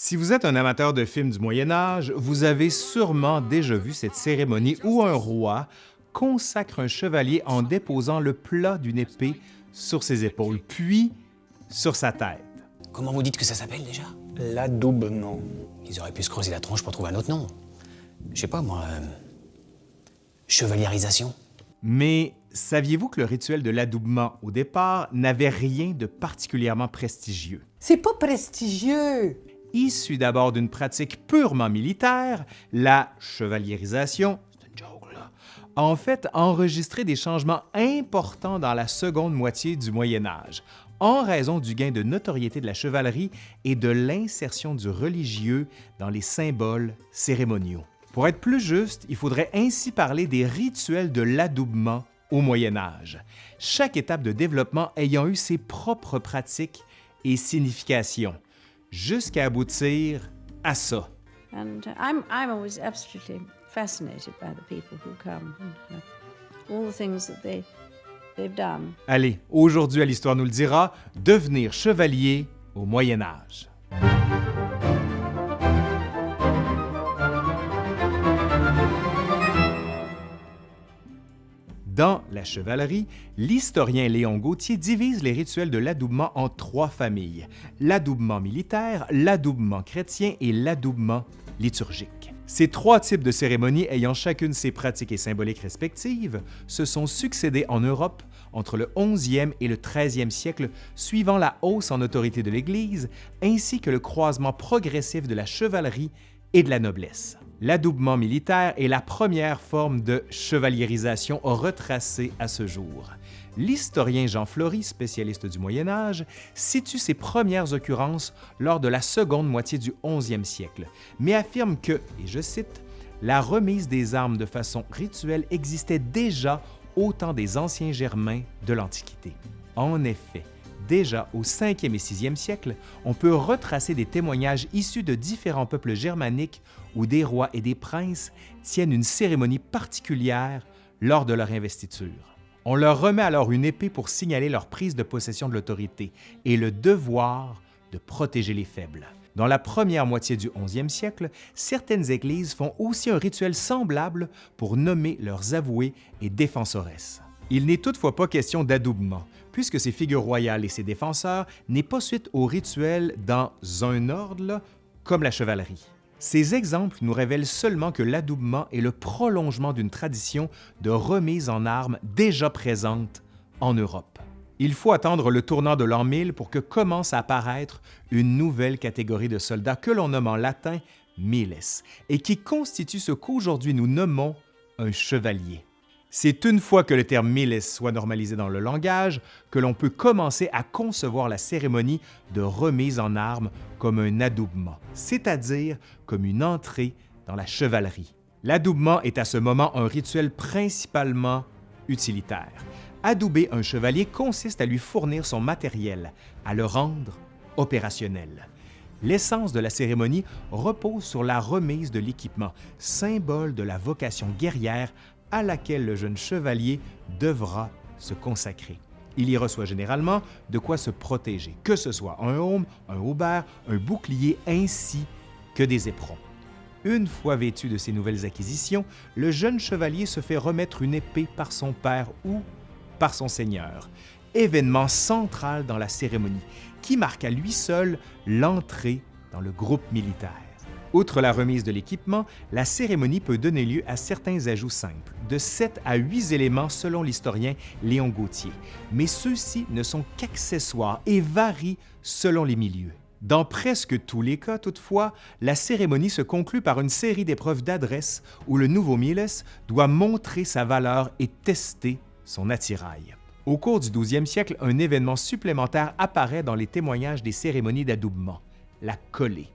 Si vous êtes un amateur de films du Moyen Âge, vous avez sûrement déjà vu cette cérémonie où un roi consacre un chevalier en déposant le plat d'une épée sur ses épaules, puis sur sa tête. Comment vous dites que ça s'appelle déjà? L'adoubement. Ils auraient pu se creuser la tronche pour trouver un autre nom. Je sais pas, moi... euh, Chevaliérisation Mais saviez-vous que le rituel de l'adoubement au départ n'avait rien de particulièrement prestigieux? C'est pas prestigieux. Issu d'abord d'une pratique purement militaire, la chevaliérisation, a en fait enregistré des changements importants dans la seconde moitié du Moyen Âge, en raison du gain de notoriété de la chevalerie et de l'insertion du religieux dans les symboles cérémoniaux. Pour être plus juste, il faudrait ainsi parler des rituels de l'adoubement au Moyen Âge, chaque étape de développement ayant eu ses propres pratiques et significations, jusqu'à aboutir à ça. And I'm, I'm always absolutely fascinated by the people who come and all the things that they, they've done. Allez, aujourd'hui à l'Histoire nous le dira, devenir chevalier au Moyen Âge. Dans la chevalerie, l'historien Léon Gauthier divise les rituels de l'adoubement en trois familles, l'adoubement militaire, l'adoubement chrétien et l'adoubement liturgique. Ces trois types de cérémonies ayant chacune ses pratiques et symboliques respectives se sont succédés en Europe entre le 11e et le 13e siècle, suivant la hausse en autorité de l'Église, ainsi que le croisement progressif de la chevalerie et de la noblesse. L'adoubement militaire est la première forme de chevaliérisation retracée à ce jour. L'historien Jean Flory, spécialiste du Moyen Âge, situe ses premières occurrences lors de la seconde moitié du 11e siècle, mais affirme que, et je cite, la remise des armes de façon rituelle existait déjà au temps des anciens Germains de l'Antiquité. En effet, déjà au 5e et 6e siècle, on peut retracer des témoignages issus de différents peuples germaniques où des rois et des princes tiennent une cérémonie particulière lors de leur investiture. On leur remet alors une épée pour signaler leur prise de possession de l'autorité et le devoir de protéger les faibles. Dans la première moitié du 11e siècle, certaines églises font aussi un rituel semblable pour nommer leurs avoués et défensoresses. Il n'est toutefois pas question d'adoubement, puisque ces figures royales et ses défenseurs n'est pas suite au rituel dans un ordre, comme la chevalerie. Ces exemples nous révèlent seulement que l'adoubement est le prolongement d'une tradition de remise en armes déjà présente en Europe. Il faut attendre le tournant de l'an 1000 pour que commence à apparaître une nouvelle catégorie de soldats que l'on nomme en latin miles et qui constitue ce qu'aujourd'hui nous nommons un chevalier. C'est une fois que le terme miles soit normalisé dans le langage que l'on peut commencer à concevoir la cérémonie de remise en armes comme un adoubement, c'est-à-dire comme une entrée dans la chevalerie. L'adoubement est à ce moment un rituel principalement utilitaire. Adouber un chevalier consiste à lui fournir son matériel, à le rendre opérationnel. L'essence de la cérémonie repose sur la remise de l'équipement, symbole de la vocation guerrière à laquelle le jeune chevalier devra se consacrer. Il y reçoit généralement de quoi se protéger, que ce soit un aume, un haubert, un bouclier ainsi que des éperons. Une fois vêtu de ces nouvelles acquisitions, le jeune chevalier se fait remettre une épée par son père ou par son seigneur, événement central dans la cérémonie qui marque à lui seul l'entrée dans le groupe militaire. Outre la remise de l'équipement, la cérémonie peut donner lieu à certains ajouts simples, de 7 à 8 éléments selon l'historien Léon Gauthier, mais ceux-ci ne sont qu'accessoires et varient selon les milieux. Dans presque tous les cas, toutefois, la cérémonie se conclut par une série d'épreuves d'adresse où le nouveau Miles doit montrer sa valeur et tester son attirail. Au cours du 12e siècle, un événement supplémentaire apparaît dans les témoignages des cérémonies d'adoubement, la collée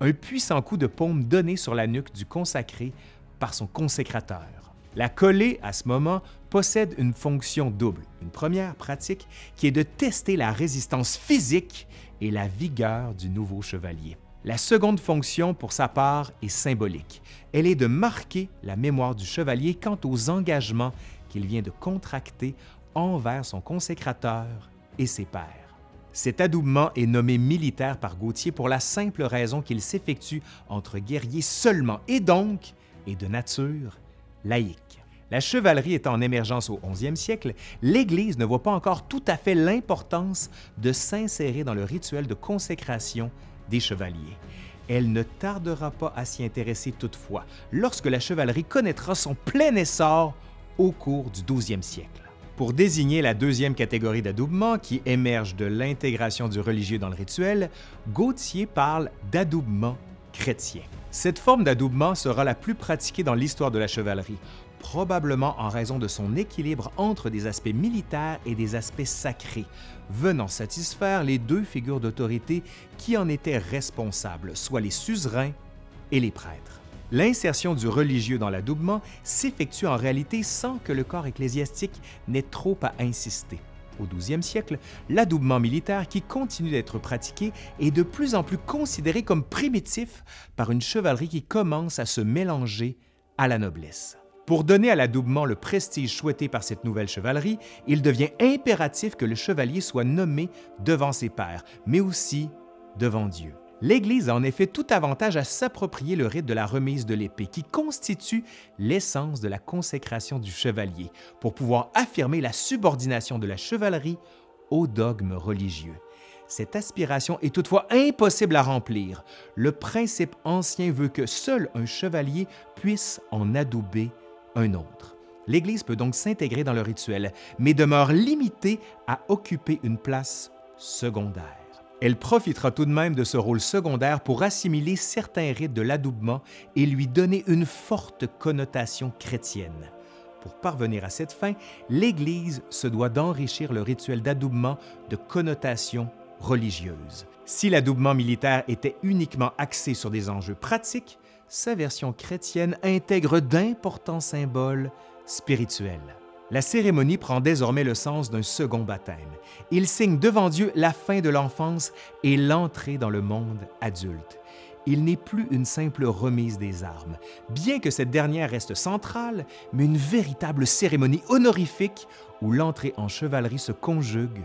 un puissant coup de paume donné sur la nuque du consacré par son consécrateur. La collée, à ce moment, possède une fonction double. Une première pratique qui est de tester la résistance physique et la vigueur du nouveau chevalier. La seconde fonction, pour sa part, est symbolique. Elle est de marquer la mémoire du chevalier quant aux engagements qu'il vient de contracter envers son consécrateur et ses pairs. Cet adoubement est nommé militaire par Gautier pour la simple raison qu'il s'effectue entre guerriers seulement et donc est de nature laïque. La chevalerie étant en émergence au 11e siècle, l'Église ne voit pas encore tout à fait l'importance de s'insérer dans le rituel de consécration des chevaliers. Elle ne tardera pas à s'y intéresser toutefois lorsque la chevalerie connaîtra son plein essor au cours du 12e siècle. Pour désigner la deuxième catégorie d'adoubement qui émerge de l'intégration du religieux dans le rituel, Gautier parle d'adoubement chrétien. Cette forme d'adoubement sera la plus pratiquée dans l'histoire de la chevalerie, probablement en raison de son équilibre entre des aspects militaires et des aspects sacrés, venant satisfaire les deux figures d'autorité qui en étaient responsables, soit les suzerains et les prêtres. L'insertion du religieux dans l'adoubement s'effectue en réalité sans que le corps ecclésiastique n'ait trop à insister. Au 12e siècle, l'adoubement militaire qui continue d'être pratiqué est de plus en plus considéré comme primitif par une chevalerie qui commence à se mélanger à la noblesse. Pour donner à l'adoubement le prestige souhaité par cette nouvelle chevalerie, il devient impératif que le chevalier soit nommé devant ses pairs, mais aussi devant Dieu. L'Église a en effet tout avantage à s'approprier le rite de la remise de l'épée, qui constitue l'essence de la consécration du chevalier, pour pouvoir affirmer la subordination de la chevalerie au dogme religieux. Cette aspiration est toutefois impossible à remplir. Le principe ancien veut que seul un chevalier puisse en adouber un autre. L'Église peut donc s'intégrer dans le rituel, mais demeure limitée à occuper une place secondaire. Elle profitera tout de même de ce rôle secondaire pour assimiler certains rites de l'adoubement et lui donner une forte connotation chrétienne. Pour parvenir à cette fin, l'Église se doit d'enrichir le rituel d'adoubement de connotations religieuses. Si l'adoubement militaire était uniquement axé sur des enjeux pratiques, sa version chrétienne intègre d'importants symboles spirituels. La cérémonie prend désormais le sens d'un second baptême. Il signe devant Dieu la fin de l'enfance et l'entrée dans le monde adulte. Il n'est plus une simple remise des armes, bien que cette dernière reste centrale, mais une véritable cérémonie honorifique où l'entrée en chevalerie se conjugue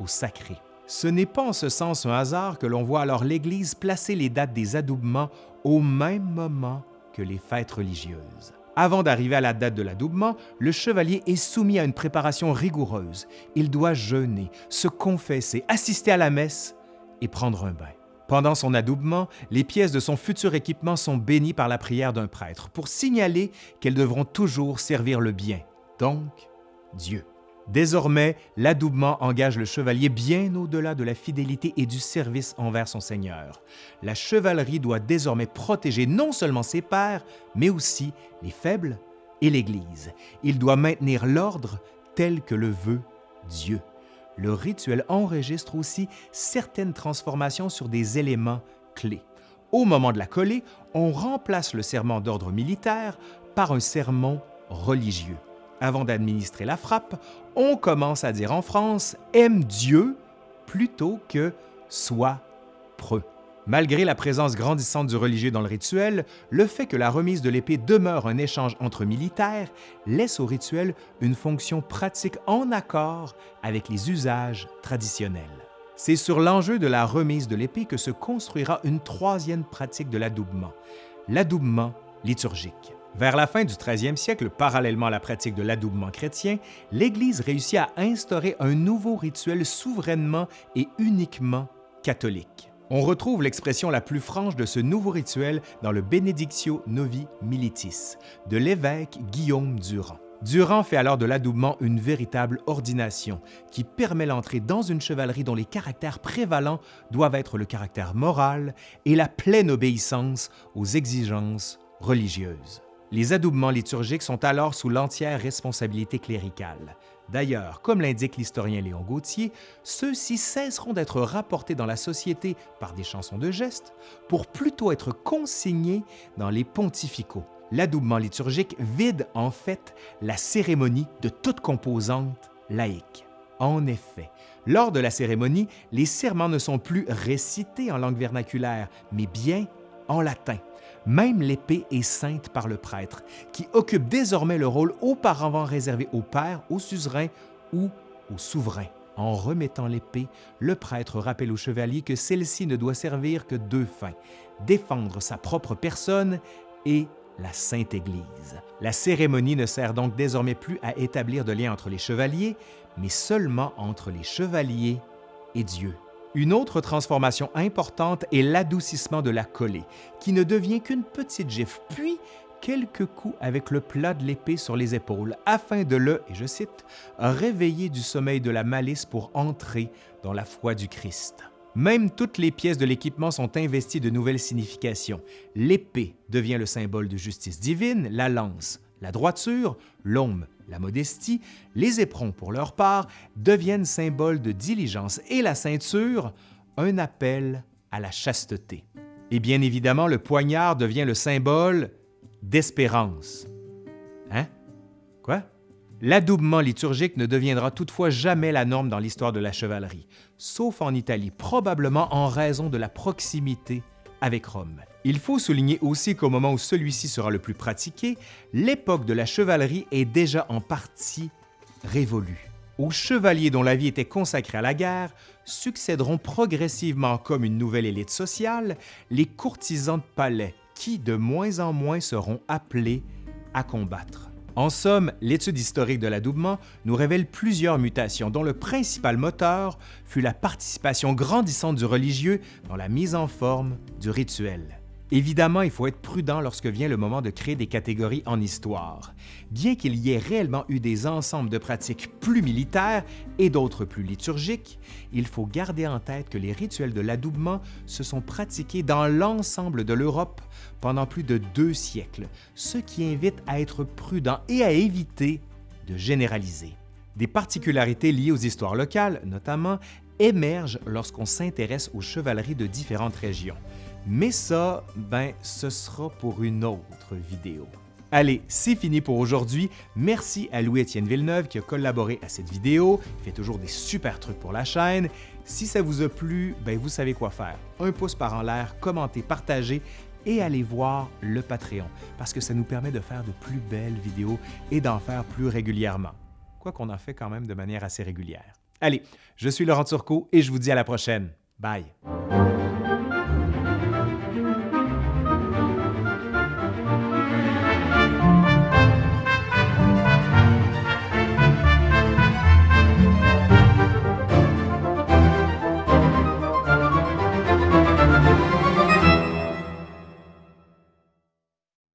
au sacré. Ce n'est pas en ce sens un hasard que l'on voit alors l'Église placer les dates des adoubements au même moment que les fêtes religieuses. Avant d'arriver à la date de l'adoubement, le chevalier est soumis à une préparation rigoureuse. Il doit jeûner, se confesser, assister à la messe et prendre un bain. Pendant son adoubement, les pièces de son futur équipement sont bénies par la prière d'un prêtre pour signaler qu'elles devront toujours servir le bien, donc Dieu. Désormais, l'adoubement engage le chevalier bien au-delà de la fidélité et du service envers son seigneur. La chevalerie doit désormais protéger non seulement ses pairs, mais aussi les faibles et l'Église. Il doit maintenir l'ordre tel que le veut Dieu. Le rituel enregistre aussi certaines transformations sur des éléments clés. Au moment de la coller, on remplace le serment d'ordre militaire par un sermon religieux. Avant d'administrer la frappe, on commence à dire en France « aime Dieu » plutôt que « sois preux ». Malgré la présence grandissante du religieux dans le rituel, le fait que la remise de l'épée demeure un échange entre militaires laisse au rituel une fonction pratique en accord avec les usages traditionnels. C'est sur l'enjeu de la remise de l'épée que se construira une troisième pratique de l'adoubement, l'adoubement liturgique. Vers la fin du 13e siècle, parallèlement à la pratique de l'adoubement chrétien, l'Église réussit à instaurer un nouveau rituel souverainement et uniquement catholique. On retrouve l'expression la plus franche de ce nouveau rituel dans le Benedictio Novi Militis de l'évêque Guillaume Durand. Durand fait alors de l'adoubement une véritable ordination qui permet l'entrée dans une chevalerie dont les caractères prévalents doivent être le caractère moral et la pleine obéissance aux exigences religieuses. Les adoubements liturgiques sont alors sous l'entière responsabilité cléricale. D'ailleurs, comme l'indique l'historien Léon Gauthier, ceux-ci cesseront d'être rapportés dans la société par des chansons de gestes pour plutôt être consignés dans les pontificaux. L'adoubement liturgique vide en fait la cérémonie de toute composante laïque. En effet, lors de la cérémonie, les serments ne sont plus récités en langue vernaculaire, mais bien en latin. Même l'épée est sainte par le prêtre, qui occupe désormais le rôle auparavant réservé au père, au suzerain ou au souverain. En remettant l'épée, le prêtre rappelle au chevalier que celle-ci ne doit servir que deux fins, défendre sa propre personne et la Sainte Église. La cérémonie ne sert donc désormais plus à établir de lien entre les chevaliers, mais seulement entre les chevaliers et Dieu. Une autre transformation importante est l'adoucissement de la collée, qui ne devient qu'une petite gifle, puis quelques coups avec le plat de l'épée sur les épaules, afin de le, et je cite, réveiller du sommeil de la malice pour entrer dans la foi du Christ. Même toutes les pièces de l'équipement sont investies de nouvelles significations. L'épée devient le symbole de justice divine, la lance, la droiture, l'aume, la modestie, les éperons pour leur part deviennent symboles de diligence et la ceinture, un appel à la chasteté. Et bien évidemment, le poignard devient le symbole d'espérance. Hein? Quoi? L'adoubement liturgique ne deviendra toutefois jamais la norme dans l'histoire de la chevalerie, sauf en Italie, probablement en raison de la proximité avec Rome. Il faut souligner aussi qu'au moment où celui-ci sera le plus pratiqué, l'époque de la chevalerie est déjà en partie révolue. Aux chevaliers dont la vie était consacrée à la guerre succéderont progressivement comme une nouvelle élite sociale les courtisans de palais qui de moins en moins seront appelés à combattre. En somme, l'étude historique de l'adoubement nous révèle plusieurs mutations dont le principal moteur fut la participation grandissante du religieux dans la mise en forme du rituel. Évidemment, il faut être prudent lorsque vient le moment de créer des catégories en histoire. Bien qu'il y ait réellement eu des ensembles de pratiques plus militaires et d'autres plus liturgiques, il faut garder en tête que les rituels de l'adoubement se sont pratiqués dans l'ensemble de l'Europe pendant plus de deux siècles, ce qui invite à être prudent et à éviter de généraliser. Des particularités liées aux histoires locales, notamment, émergent lorsqu'on s'intéresse aux chevaleries de différentes régions. Mais ça, ben, ce sera pour une autre vidéo. Allez, c'est fini pour aujourd'hui. Merci à Louis-Étienne Villeneuve qui a collaboré à cette vidéo. Il fait toujours des super trucs pour la chaîne. Si ça vous a plu, ben vous savez quoi faire. Un pouce par en l'air, commentez, partagez et allez voir le Patreon parce que ça nous permet de faire de plus belles vidéos et d'en faire plus régulièrement. Quoi qu'on en fait quand même de manière assez régulière. Allez, je suis Laurent Turcot et je vous dis à la prochaine. Bye!